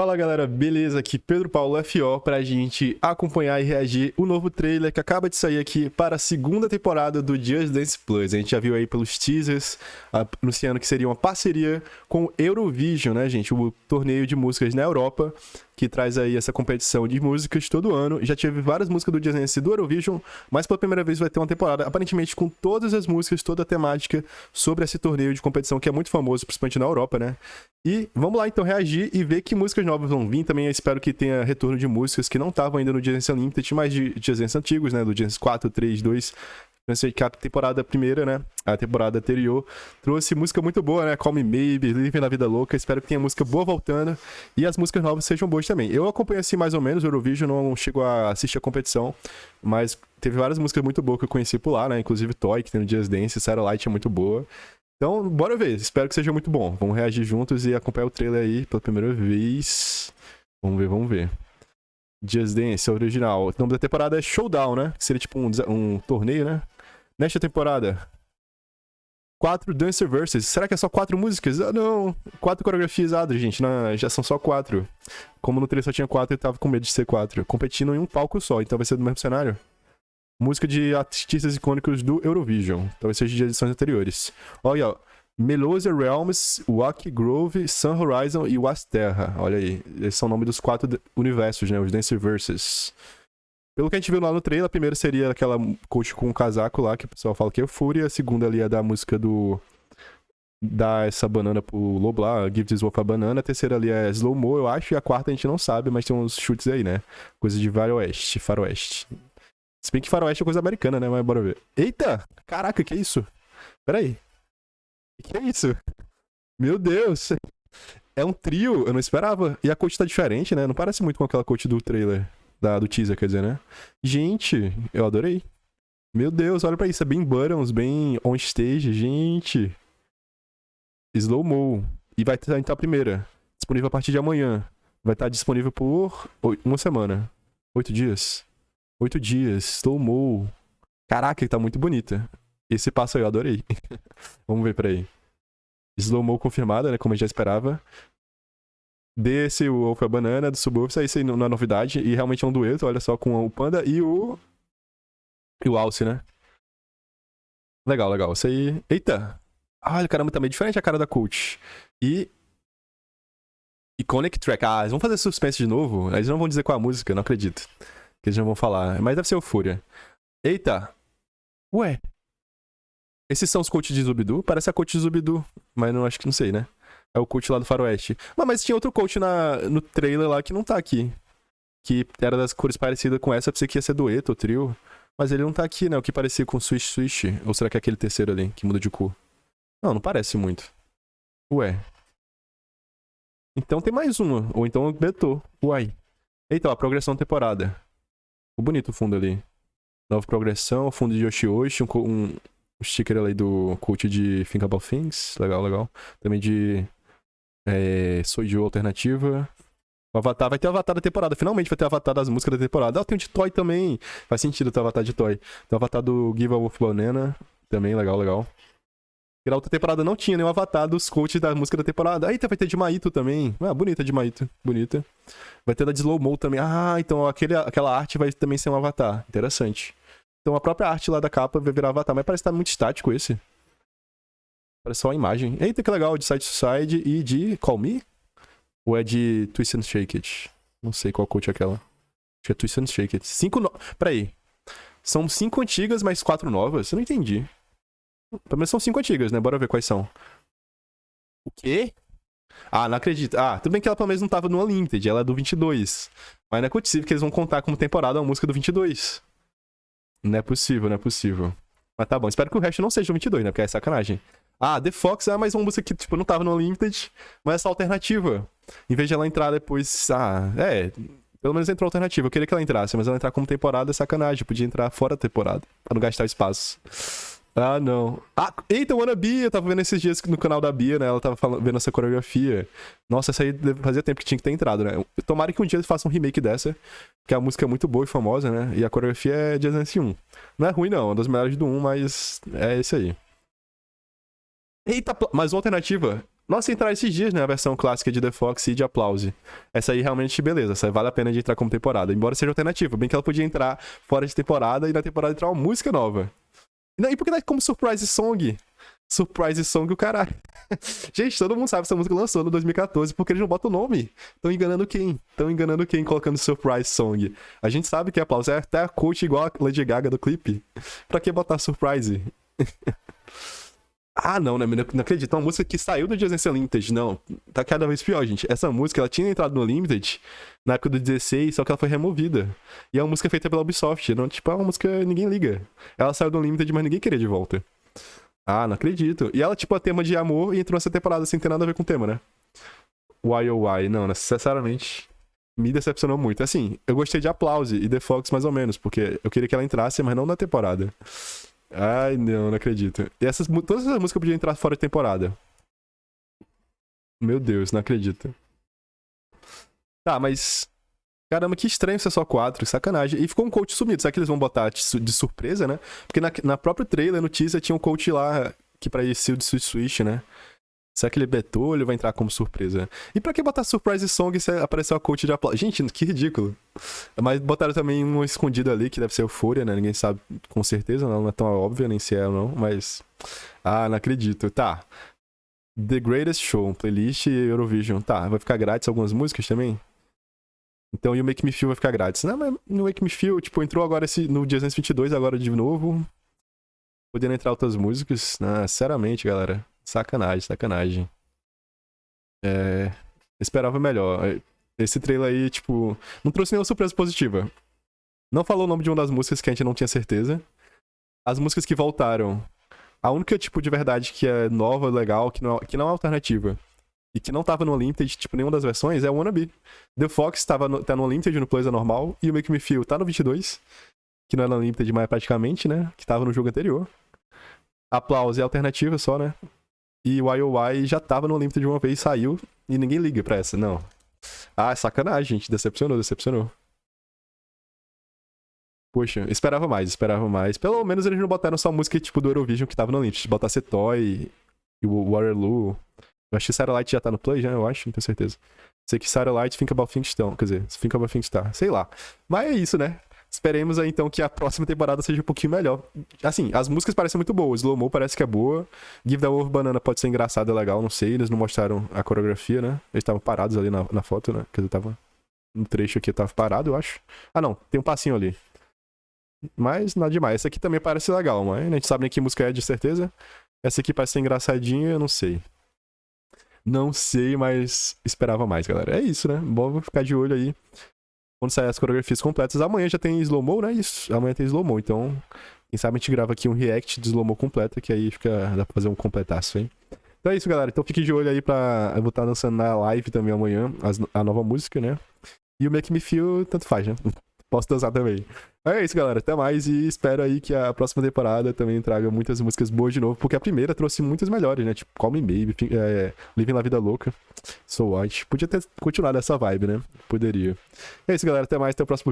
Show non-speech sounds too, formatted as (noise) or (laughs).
Fala galera, beleza? Aqui Pedro Paulo FO pra gente acompanhar e reagir o novo trailer que acaba de sair aqui para a segunda temporada do Just Dance Plus. A gente já viu aí pelos teasers anunciando que seria uma parceria com o Eurovision, né, gente? O torneio de músicas na Europa que traz aí essa competição de músicas todo ano. Já tive várias músicas do Just Dance do Eurovision, mas pela primeira vez vai ter uma temporada aparentemente com todas as músicas, toda a temática sobre esse torneio de competição que é muito famoso, principalmente na Europa, né? E vamos lá então reagir e ver que músicas novas vão vir. Também espero que tenha retorno de músicas que não estavam ainda no Dance Unlimited, mas de Dance antigos, né? Do Dance 4, 3, 2. Pensei que a temporada primeira, né? A temporada anterior trouxe música muito boa, né? Call Me Maybe, Living na Vida Louca. Espero que tenha música boa voltando e as músicas novas sejam boas também. Eu acompanho assim mais ou menos o Eurovision, não chego a assistir a competição, mas teve várias músicas muito boas que eu conheci por lá, né? Inclusive Toy, que tem no Just Dance, Satellite é muito boa. Então, bora ver. Espero que seja muito bom. Vamos reagir juntos e acompanhar o trailer aí pela primeira vez. Vamos ver, vamos ver. Just Dance, original. O nome da temporada é Showdown, né? Que seria tipo um, um torneio, né? Nesta temporada. Quatro Dancer Verses. Será que é só quatro músicas? Ah, não. Quatro coreografias, ah, gente. Não, já são só quatro. Como no trailer só tinha quatro, eu tava com medo de ser quatro. Competindo em um palco só, então vai ser do mesmo cenário. Música de artistas icônicos do Eurovision. Talvez seja de edições anteriores. Olha, ó. Melosia Realms, Wack Grove, Sun Horizon e Wasterra. Olha aí. Esses são o nome dos quatro universos, né? Os Dance Verses. Pelo que a gente viu lá no trailer, a primeira seria aquela coach com um casaco lá, que o pessoal fala que é Fúria. A segunda ali é da música do. Dar essa banana pro lobo lá, Give This Wolf a banana. A terceira ali é Slow Mo, eu acho. E a quarta a gente não sabe, mas tem uns chutes aí, né? Coisa de Faroeste, Faroeste. Se bem que faroeste é coisa americana, né? Mas bora ver. Eita! Caraca, que isso? Pera aí. Que é isso? Meu Deus! É um trio, eu não esperava. E a coach tá diferente, né? Não parece muito com aquela coach do trailer. Da, do teaser, quer dizer, né? Gente, eu adorei. Meu Deus, olha pra isso. É bem buttons, bem on stage. Gente. Slow mo. E vai estar a primeira. Disponível a partir de amanhã. Vai estar disponível por uma semana. Oito dias. Oito dias, mo. Caraca, tá muito bonita. Esse passo aí eu adorei. (laughs) Vamos ver, peraí. Slow mo confirmada, né? Como eu já esperava. Desse, o Wolf a Banana, do Subwoofer, isso aí não é novidade. E realmente é um dueto, olha só, com o Panda e o... E o Alce, né? Legal, legal. Isso aí... Eita! Olha, caramba, tá meio diferente a cara da Coach. E... Iconic Track. Ah, eles vão fazer suspense de novo? Eles não vão dizer qual a música, não acredito que eles não vão falar. Mas deve ser o Fúria. Eita! Ué. Esses são os coaches de Zubidu? Parece a coach de Zubidu, mas não acho que não sei, né? É o coach lá do Faroeste. Mas, mas tinha outro coach na, no trailer lá que não tá aqui. Que era das cores parecidas com essa, pensei que ia ser dueto ou trio. Mas ele não tá aqui, né? O que parecia com Swish Swish. Ou será que é aquele terceiro ali, que muda de cor? Não, não parece muito. Ué. Então tem mais uma. Ou então betou. Uai. Eita, a progressão temporada. Ficou bonito o fundo ali. Nova progressão, fundo de Yoshi um, um sticker ali do cult de Think About Things. Legal, legal. Também de é, Soju Alternativa. O Avatar, vai ter o Avatar da temporada. Finalmente vai ter o Avatar das músicas da temporada. Ah, tem um de Toy também. Faz sentido ter o Avatar de Toy. Tem o Avatar do Give a Wolf Banana. Também, legal, legal. E na outra temporada não tinha nenhum avatar dos coaches da música da temporada. Eita, vai ter de Maito também. Ah, bonita de Maito. Bonita. Vai ter da de Slow Mo também. Ah, então aquele, aquela arte vai também ser um avatar. Interessante. Então a própria arte lá da capa vai virar avatar. Mas parece que tá muito estático esse. Parece só a imagem. Eita, que legal. De Side to Side e de Call Me? Ou é de Twist and Shake It? Não sei qual coach é aquela. Acho que é Twist and Shake It. Cinco no... Peraí. São cinco antigas, mais quatro novas? Eu não entendi. Pelo menos são cinco antigas, né? Bora ver quais são. O quê? Ah, não acredito. Ah, tudo bem que ela pelo menos não tava no Unlimited, ela é do 22. Mas não é possível que eles vão contar como temporada uma música do 22. Não é possível, não é possível. Mas tá bom, espero que o resto não seja o 22, né? Porque é sacanagem. Ah, The Fox é mais uma música que, tipo, não tava no Unlimited, mas essa alternativa. Em vez de ela entrar depois. Ah, é. Pelo menos entrou alternativa. Eu queria que ela entrasse, mas ela entrar como temporada é sacanagem. Podia entrar fora da temporada, pra não gastar espaço. Ah, não. Ah, eita, Wanna Bia, eu tava vendo esses dias no canal da Bia, né? Ela tava falando, vendo essa coreografia. Nossa, essa aí fazia tempo que tinha que ter entrado, né? Tomara que um dia eles façam um remake dessa, porque a música é muito boa e famosa, né? E a coreografia é de Dance 1. Não é ruim, não, é uma das melhores do 1, mas é esse aí. Eita, mais uma alternativa. Nossa, entrar esses dias, né? A versão clássica de The Fox e de Applause. Essa aí realmente, beleza. Essa vale a pena de entrar como temporada. Embora seja alternativa. Bem que ela podia entrar fora de temporada e na temporada entrar uma música nova. Não, e por que é como Surprise Song? Surprise Song o caralho. (laughs) Gente, todo mundo sabe que essa música lançou no 2014 porque eles não botam o nome. Estão enganando quem? Estão enganando quem colocando Surprise Song. A gente sabe que a Applause é até a coach igual a Lady Gaga do clipe. Pra que botar Surprise? (laughs) Ah, não, né? Não acredito. Uma música que saiu do Just Dance Unlimited. Não, tá cada vez pior, gente. Essa música, ela tinha entrado no Limited na época do 16, só que ela foi removida. E é uma música feita pela Ubisoft. Não, tipo, é uma música ninguém liga. Ela saiu do Limited, mas ninguém queria de volta. Ah, não acredito. E ela, tipo, é tema de amor e entrou nessa temporada sem ter nada a ver com o tema, né? Why oh why? Não, necessariamente. Me decepcionou muito. Assim, eu gostei de Applause e The Fox mais ou menos, porque eu queria que ela entrasse, mas não na temporada. Ai, não, não acredito. E essas, todas essas músicas podiam entrar fora de temporada. Meu Deus, não acredito. Tá, mas. Caramba, que estranho ser só quatro, sacanagem. E ficou um coach sumido. Será que eles vão botar de surpresa, né? Porque na, na própria trailer, no tinha um coach lá que parecia o de Switch, né? Será que ele betou ou ele vai entrar como surpresa? E pra que botar Surprise Song se apareceu a coach de aplauso? Gente, que ridículo. Mas botaram também um escondido ali, que deve ser Euphoria, né? Ninguém sabe com certeza, não, é tão óbvio nem se é ou não, mas... Ah, não acredito. Tá. The Greatest Show, playlist Eurovision. Tá, vai ficar grátis algumas músicas também? Então, e o Make Me Feel vai ficar grátis. Não, mas no Make Me Feel, tipo, entrou agora esse, no dia 222, agora de novo. Podendo entrar outras músicas. Ah, sinceramente, galera. Sacanagem, sacanagem. É. Esperava melhor. Esse trailer aí, tipo, não trouxe nenhuma surpresa positiva. Não falou o nome de uma das músicas que a gente não tinha certeza. As músicas que voltaram. A única, tipo, de verdade que é nova, legal, que não, que não é alternativa. E que não tava no Unlimited, tipo, nenhuma das versões, é o Wannabe. The Fox tava no, tá no Unlimited no Player normal. E o Make Me Feel tá no 22. Que não é no Unlimited, mas praticamente, né? Que tava no jogo anterior. Aplausos é alternativa só, né? E o IOI já tava no Limited de uma vez, saiu, e ninguém liga pra essa, não. Ah, sacanagem, gente. Decepcionou, decepcionou. Poxa, esperava mais, esperava mais. Pelo menos eles não botaram só música tipo do Eurovision que tava no Limited. Botasse Toy e o Waterloo. Eu acho que Satellite já tá no play, já, eu acho, não tenho certeza. Sei que Satellite, Think About Things. Quer dizer, Think About Things Star. Sei lá. Mas é isso, né? Esperemos aí, então, que a próxima temporada seja um pouquinho melhor. Assim, as músicas parecem muito boas. Slow Mo parece que é boa. Give the Wolf Banana pode ser engraçado, é legal, não sei. Eles não mostraram a coreografia, né? Eles estavam parados ali na, na foto, né? Quer dizer, tava... Um trecho aqui tava parado, eu acho. Ah, não. Tem um passinho ali. Mas nada demais. Essa aqui também parece legal, mas a gente sabe nem que música é, de certeza. Essa aqui parece ser engraçadinha, eu não sei. Não sei, mas esperava mais, galera. É isso, né? Bom, ficar de olho aí quando sair as coreografias completas. Amanhã já tem slow mo, né? Isso, amanhã tem slow mo. Então, quem sabe a gente grava aqui um react de slow mo completa, que aí fica, dá pra fazer um completaço, hein? Então é isso, galera. Então fique de olho aí pra. Eu vou estar lançando na live também amanhã as, a nova música, né? E o Make Me Feel, tanto faz, né? Posso dançar também. É isso, galera. Até mais e espero aí que a próxima temporada também traga muitas músicas boas de novo, porque a primeira trouxe muitas melhores, né? Tipo, Call Me Baby, é, Living La Vida Louca, So White. Podia ter continuado essa vibe, né? Poderia. É isso, galera. Até mais. Até o próximo vídeo.